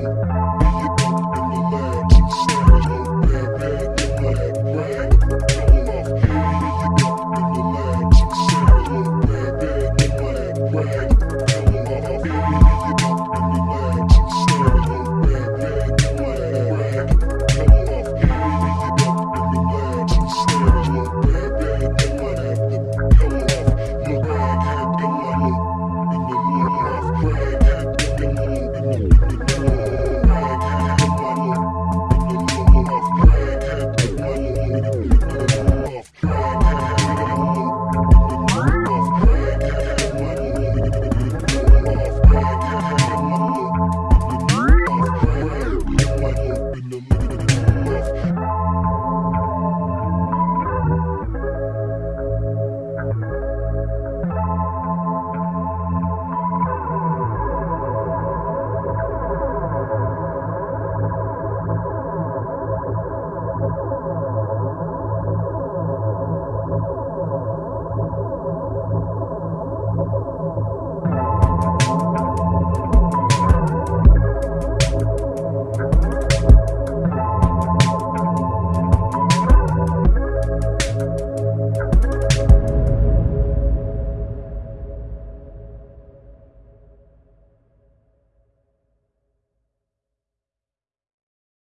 you